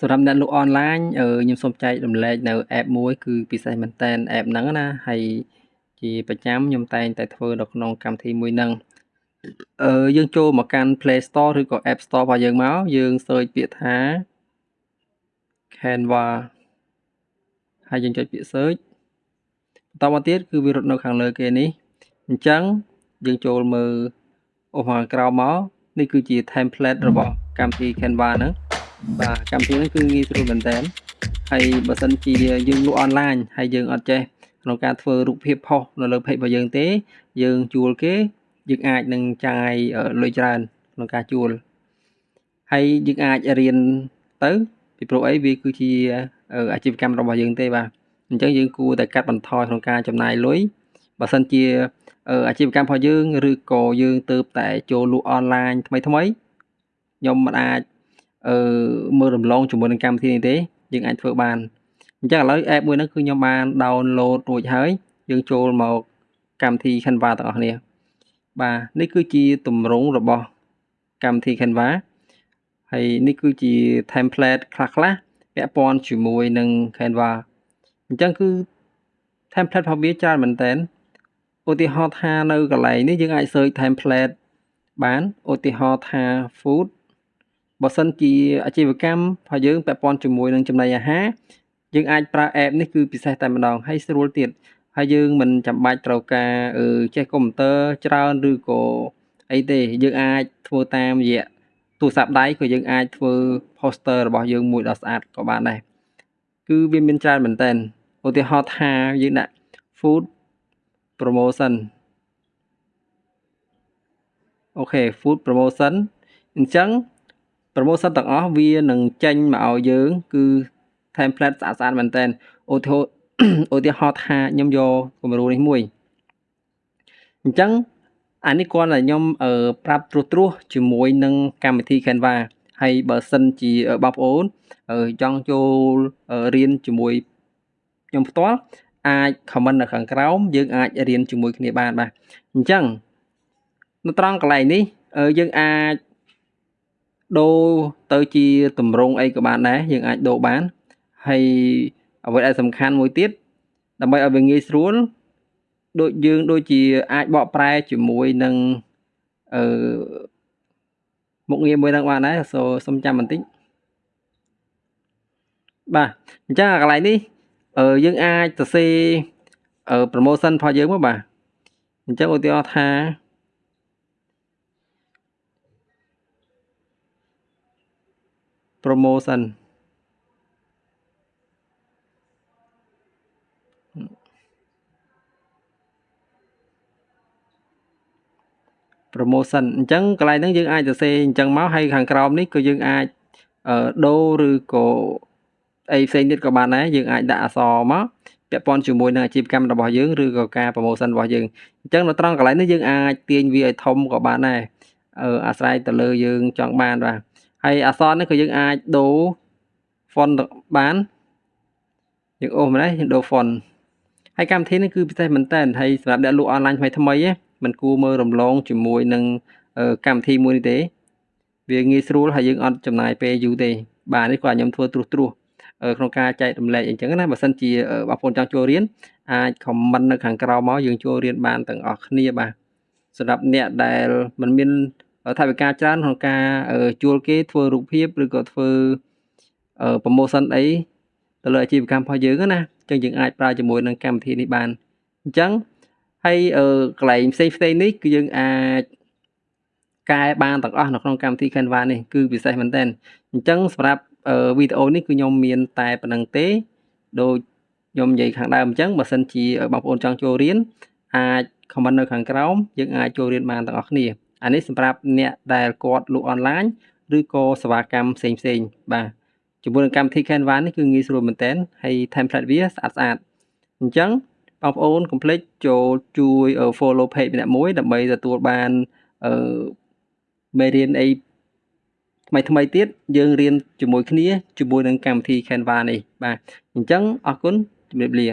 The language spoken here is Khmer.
សម្រាប់អ្នកលក់អនឡាញអឺខ្ញុំសូមចែករំលែកនៅ app មួយគឺពិសេសមែនទែន app ហ្នឹងណាហើយជាប្រចាំខ្ញុំតែងតែធ្វើនៅក្នុងកម្មវិធីមួយហ្នឹងអឺយើងចូលមកកាន់ Play Store ឬក៏ App Store របស់យើងមកយើង search ពាក្យថា Canva ហើយយើងចុចពាក្យ search បន្តមកទៀតគឺវារត់នៅខាងលើគេនេះអញ្ចឹងយើងចូលមើលឧបមាក្រោមមកនេះគឺជា template របស់កម្មវិធី Canva ហ្នឹង បាទកម្មវិធីនេះគឺងាយស្រួលមែនតើហើយបើសិនជាយើងលក់អនឡាញហើយយើងអត់ចេះក្នុងការធ្វើរូបភាពផុសនៅលើ page របស់យើងទេ យើងជួលគេយើងអាចនឹងចាយលុយច្រើនក្នុងការជួលហើយយើងអាចរៀនទៅពីព្រោះអីវាគឺជាអាជីវកម្មរបស់យើងទេបាទអញ្ចឹងយើងគួរតែកាត់បន្ថយក្នុងការចំណាយលុយបើសិនជាអាជីវកម្មរបស់យើងឬក៏យើងទៅតែចូលលក់អនឡាញថ្មីថ្មីខ្ញុំមិនអាច អឺមើលរំលងជាមួយនឹងកម្មវិធីនេះទេយើងអាចធ្វើបានអញ្ចឹងឥឡូវ app មួយហ្នឹងគឺខ្ញុំបាន download រួចហើយយើងចូលមកកម្មវិធី Canva ទាំងអស់គ្នាបាទនេះគឺជាទម្រង់របស់កម្មវិធី Canva ហើយនេះគឺជា template ខ្លះខ្លះពាក់ព័ន្ធជាមួយនឹង Canva អញ្ចឹងគឺ template របស់វាច្រើនមែនតើឧទាហរណ៍ថានៅកន្លែងនេះយើងអាច search template បានឧទាហរណ៍ថា food បើសិនជាអាជីវកម្មរបស់យើងពាក់ព័ន្ធជាមួយនឹងចំណីអាហារយើងអាចប្រើ app នេះគឺពិសេសតែម្ដងហើយស្រួលទៀតហើយយើងមិនចាំបាច់ត្រូវការចេះកុំព្យូទ័រច្រើនឬក៏អីទេយើងអាចធ្វើតាមរយៈទូរស័ព្ទដៃក៏យើងអាចធ្វើ poster របស់យើងមួយដ៏ស្អាតក៏បានដែរគឺវាមានច្រើនមែនតើឧទាហរណ៍ថាយើងដាក់ food promotion អូខេ food promotion អញ្ចឹង promotion ទាំងអស់វានឹងចេញមកឲ្យយើង គឺ template ស្អាតស្អាតមែនតើឧទាហរណ៍ឧទាហរណ៍ថាខ្ញុំយកគំរូនេះមួយអញ្ចឹងអានេះគាត់តែខ្ញុំអឺប្រាប់ត្រួសត្រាសជាមួយនឹងកម្មវិធី Canva ហើយបើសិនជាបងប្អូនចង់ចូលរៀនជាមួយខ្ញុំផ្ទាល់អាច comment នៅខាងក្រោមយើងអាចរៀនជាមួយគ្នាបានបាទអញ្ចឹងនៅត្រង់កន្លែងនេះយើងអាច ដូរទៅជាតម្រងអីក៏បានដែរយើងអាចដូរបានហើយអ្វីដែលសំខាន់មួយទៀតដើម្បីឲ្យវាងាយស្រួលដូចយើងដូចជាអាចបកប្រែជាមួយនឹងអឺមុខងារមួយនឹងបានដែរសូសុំចាំបន្តិចបាទអញ្ចឹងកន្លែងនេះអឺយើងអាចសរសេរអឺ promotion របស់យើងមកបាទអញ្ចឹងឧទាហរណ៍ថា promotion promotion អញ្ចឹងកន្លែងហ្នឹងយើងអាចសរសេរអញ្ចឹងមកហើយខាងក្រោមនេះក៏យើងអាចដូរឬក៏អីផ្សេងទៀតក៏បានដែរយើងអាចដាក់អក្សរមកពាក់ព័ន្ធជាមួយនឹងអាជីវកម្មរបស់យើងឬក៏ការ promotion របស់យើងអញ្ចឹងនៅត្រង់កន្លែងនេះយើងអាចទាញវាឲ្យធំក៏បានដែរអាស្រ័យទៅលើយើងចង់បានបាទ ហើយអក្សរនេះក៏យើងអាចដូរ font បានយើងអូសម្លេះយើងដូរ font ហើយកម្មវិធីនេះគឺពិសេសមែនតើហើយសម្រាប់អ្នកលក់អនឡាញថ្មីថ្មីមិនគួរមើលរំលងជាមួយនឹងកម្មវិធីមួយនេះទេ វាងាយស្រួលហើយយើងអត់ចំណាយពេលយូរទេបាទនេះគាត់ខ្ញុំធ្វើត្រួសត្រាសក្នុងការចែករំលែកអញ្ចឹងណាបើសិនជាបងប្អូនចង់ចូលរៀនអាច comment នៅខាងក្រោមមកយើងចូលរៀនបានទាំងអស់គ្នាបាទសម្រាប់អ្នកដែលមិនមាន ថវិកាច្រើនក្នុងការជួលគេធ្វើរូបភាពឬក៏ធ្វើ promotion អីទៅលើអាជីវកម្មរបស់យើងណាអញ្ចឹងយើងអាចប្រើជាមួយនឹងកម្មវិធីនេះបានអញ្ចឹងហើយកន្លែងផ្សេងផ្សេងនេះគឺយើងអាចកែបានទាំងអស់នៅក្នុងកម្មវិធី Canva នេះគឺពិសេសមែនទែនអញ្ចឹងសម្រាប់វីដេអូនេះគឺខ្ញុំមានតែប៉ុណ្្នឹងទេដូចខ្ញុំនិយាយខាងដើមអញ្ចឹងបើសិនជាបងប្អូនចង់ចូលរៀនអាច comment នៅខាងក្រោមយើងអាចចូលរៀនបានទាំងអស់គ្នា អានេះសម្រាប់អ្នកដែលគាត់លក់អនឡាញឬក៏សេវាកម្មផ្សេងផ្សេងបាទជាមួយនឹងកម្មវិធី Canva នេះគឺងាយស្រួលមែនតើហើយ template វាស្អាតស្អាតអញ្ចឹងបងប្អូនកុំភ្លេចចូលជួយ follow page ម្នាក់មួយដើម្បីទទួលបានអឺមេរៀនអីថ្មីថ្មីទៀតយើងរៀនជាមួយគ្នាជាមួយនឹងកម្មវិធី Canva នេះបាទអញ្ចឹងអរគុណជម្រាបលា